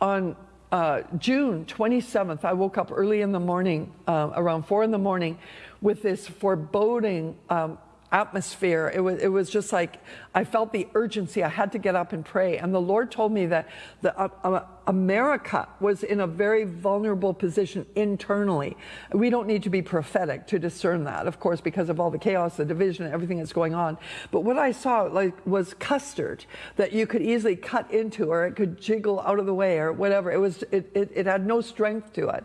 on uh, June 27th, I woke up early in the morning, uh, around four in the morning, with this foreboding um, atmosphere. It was, it was just like I felt the urgency. I had to get up and pray. And the Lord told me that the, uh, uh, America was in a very vulnerable position internally. We don't need to be prophetic to discern that, of course, because of all the chaos, the division, everything that's going on. But what I saw like was custard that you could easily cut into, or it could jiggle out of the way, or whatever. It was. It, it, it had no strength to it.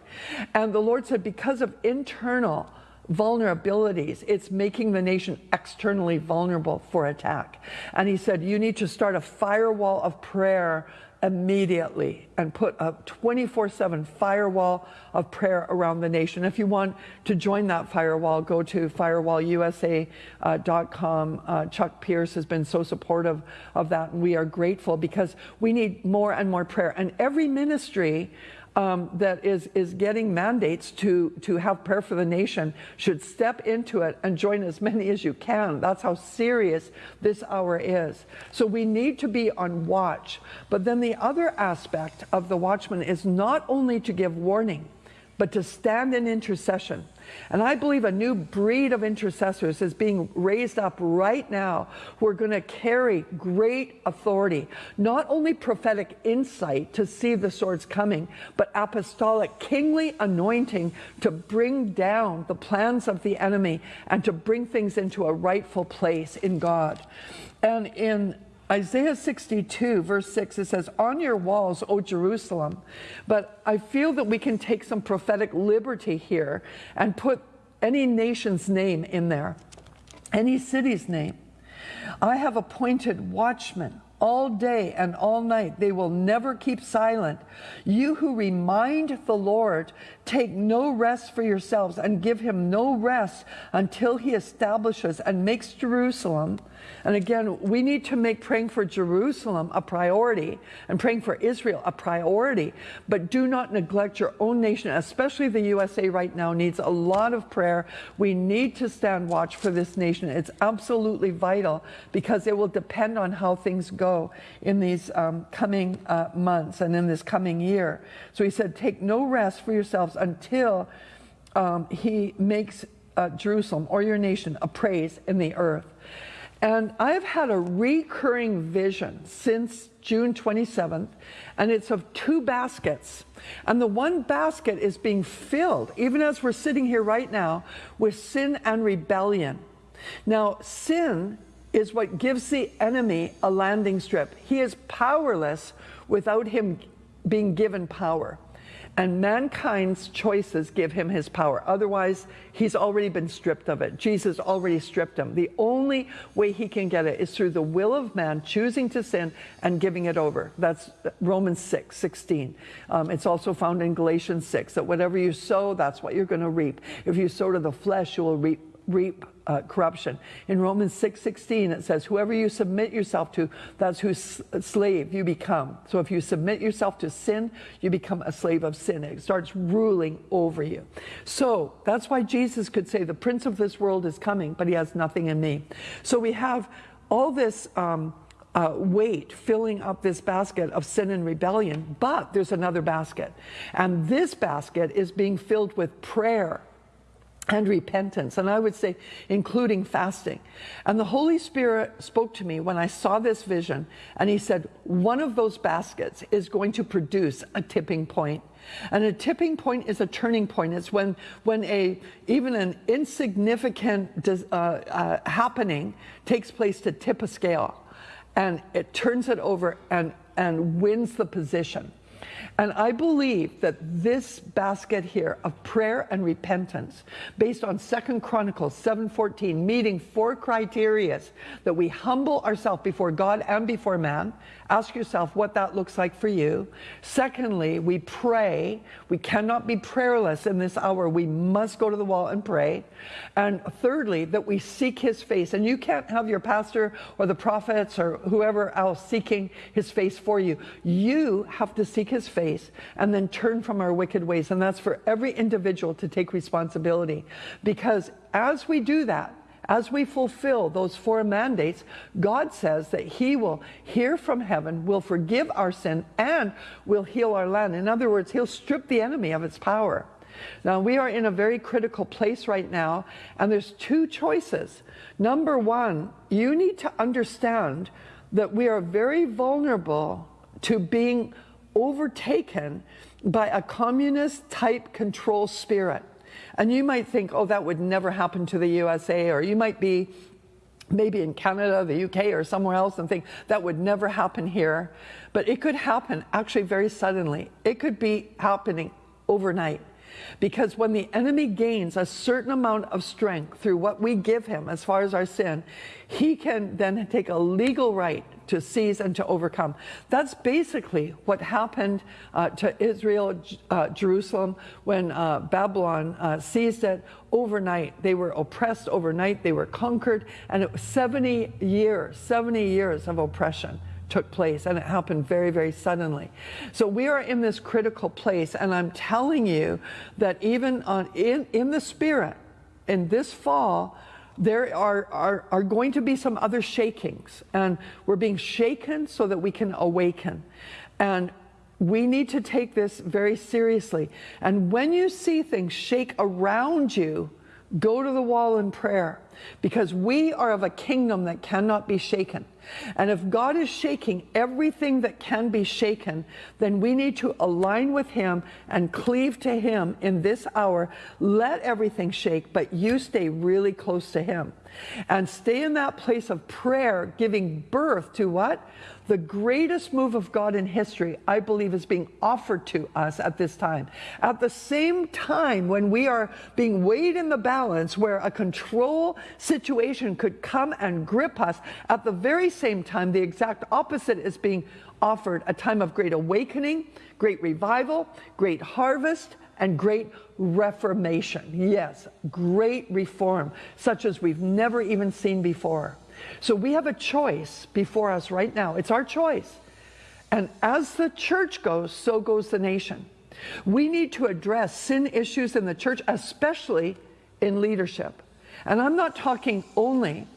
And the Lord said, because of internal vulnerabilities. It's making the nation externally vulnerable for attack. And he said, you need to start a firewall of prayer immediately and put a 24-7 firewall of prayer around the nation. If you want to join that firewall, go to firewallusa.com. Uh, Chuck Pierce has been so supportive of that, and we are grateful because we need more and more prayer. And every ministry um, that is, is getting mandates to, to have prayer for the nation should step into it and join as many as you can. That's how serious this hour is. So we need to be on watch. But then the other aspect of the watchman is not only to give warning, but to stand in intercession. And I believe a new breed of intercessors is being raised up right now who are going to carry great authority, not only prophetic insight to see the swords coming, but apostolic kingly anointing to bring down the plans of the enemy and to bring things into a rightful place in God. And in Isaiah 62, verse 6, it says, On your walls, O Jerusalem. But I feel that we can take some prophetic liberty here and put any nation's name in there, any city's name. I have appointed watchmen all day and all night. They will never keep silent. You who remind the Lord, take no rest for yourselves and give him no rest until he establishes and makes Jerusalem and again, we need to make praying for Jerusalem a priority and praying for Israel a priority, but do not neglect your own nation, especially the USA right now needs a lot of prayer. We need to stand watch for this nation. It's absolutely vital because it will depend on how things go in these um, coming uh, months and in this coming year. So he said, take no rest for yourselves until um, he makes uh, Jerusalem or your nation a praise in the earth. And I've had a recurring vision since June 27th, and it's of two baskets. And the one basket is being filled, even as we're sitting here right now, with sin and rebellion. Now, sin is what gives the enemy a landing strip. He is powerless without him being given power and mankind's choices give him his power. Otherwise, he's already been stripped of it. Jesus already stripped him. The only way he can get it is through the will of man choosing to sin and giving it over. That's Romans 6, 16. Um, it's also found in Galatians 6, that whatever you sow, that's what you're going to reap. If you sow to the flesh, you will reap reap uh, corruption. In Romans 6:16 it says whoever you submit yourself to that's whose slave you become. So if you submit yourself to sin, you become a slave of sin. It starts ruling over you. So that's why Jesus could say the prince of this world is coming, but he has nothing in me. So we have all this um, uh, weight filling up this basket of sin and rebellion, but there's another basket. And this basket is being filled with prayer and repentance, and I would say including fasting. And the Holy Spirit spoke to me when I saw this vision, and he said, one of those baskets is going to produce a tipping point. And a tipping point is a turning point. It's when, when a, even an insignificant uh, uh, happening takes place to tip a scale, and it turns it over and, and wins the position. And I believe that this basket here of prayer and repentance, based on Second Chronicles 7.14, meeting four criterias, that we humble ourselves before God and before man, Ask yourself what that looks like for you. Secondly, we pray. We cannot be prayerless in this hour. We must go to the wall and pray. And thirdly, that we seek his face. And you can't have your pastor or the prophets or whoever else seeking his face for you. You have to seek his face and then turn from our wicked ways. And that's for every individual to take responsibility. Because as we do that, as we fulfill those four mandates, God says that He will hear from heaven, will forgive our sin, and will heal our land. In other words, He'll strip the enemy of its power. Now, we are in a very critical place right now, and there's two choices. Number one, you need to understand that we are very vulnerable to being overtaken by a communist type control spirit. And you might think, oh, that would never happen to the USA, or you might be maybe in Canada, the UK, or somewhere else and think that would never happen here. But it could happen actually very suddenly. It could be happening overnight. Because when the enemy gains a certain amount of strength through what we give him as far as our sin, he can then take a legal right to seize and to overcome. That's basically what happened uh, to Israel, uh, Jerusalem, when uh, Babylon uh, seized it overnight. They were oppressed overnight, they were conquered, and it was 70 years, 70 years of oppression took place and it happened very, very suddenly. So we are in this critical place and I'm telling you that even on, in, in the spirit, in this fall, there are, are, are going to be some other shakings and we're being shaken so that we can awaken. And we need to take this very seriously. And when you see things shake around you, go to the wall in prayer because we are of a kingdom that cannot be shaken. And if God is shaking everything that can be shaken, then we need to align with Him and cleave to Him in this hour. Let everything shake, but you stay really close to Him. And stay in that place of prayer, giving birth to what? The greatest move of God in history, I believe, is being offered to us at this time. At the same time, when we are being weighed in the balance, where a control situation could come and grip us, at the very same time, the exact opposite is being offered a time of great awakening, great revival, great harvest, and great reformation. Yes, great reform, such as we've never even seen before. So we have a choice before us right now. It's our choice. And as the church goes, so goes the nation. We need to address sin issues in the church, especially in leadership. And I'm not talking only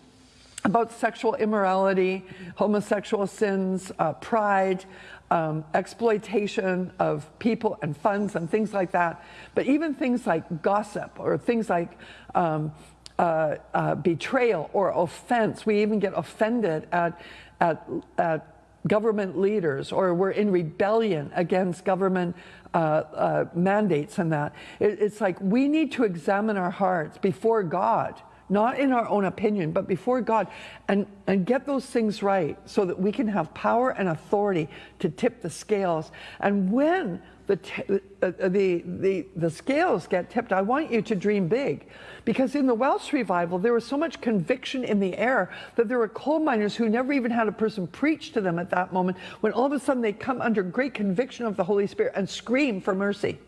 about sexual immorality, homosexual sins, uh, pride, um, exploitation of people and funds and things like that, but even things like gossip or things like um, uh, uh, betrayal or offense. We even get offended at, at, at government leaders or we're in rebellion against government uh, uh, mandates and that. It, it's like we need to examine our hearts before God, not in our own opinion, but before God, and, and get those things right so that we can have power and authority to tip the scales. And when the, uh, uh, the, the, the scales get tipped, I want you to dream big. Because in the Welsh revival, there was so much conviction in the air that there were coal miners who never even had a person preach to them at that moment, when all of a sudden they come under great conviction of the Holy Spirit and scream for mercy.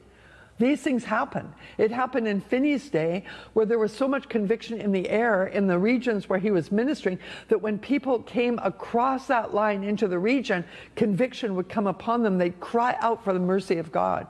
These things happen. It happened in Finney's day where there was so much conviction in the air in the regions where he was ministering that when people came across that line into the region, conviction would come upon them. They'd cry out for the mercy of God.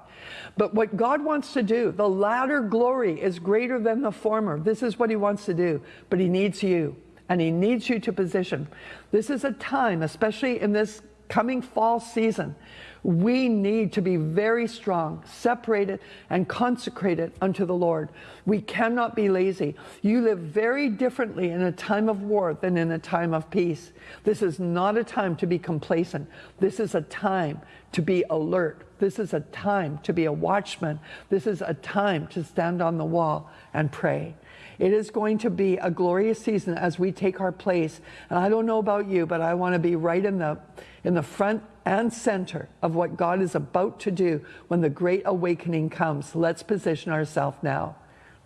But what God wants to do, the latter glory is greater than the former. This is what he wants to do, but he needs you and he needs you to position. This is a time, especially in this coming fall season, we need to be very strong, separated, and consecrated unto the Lord. We cannot be lazy. You live very differently in a time of war than in a time of peace. This is not a time to be complacent. This is a time to be alert. This is a time to be a watchman. This is a time to stand on the wall and pray. It is going to be a glorious season as we take our place. And I don't know about you, but I want to be right in the, in the front and center of what God is about to do when the great awakening comes. Let's position ourselves now.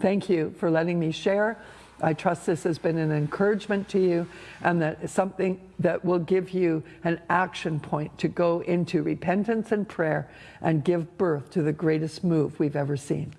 Thank you for letting me share. I trust this has been an encouragement to you and that something that will give you an action point to go into repentance and prayer and give birth to the greatest move we've ever seen.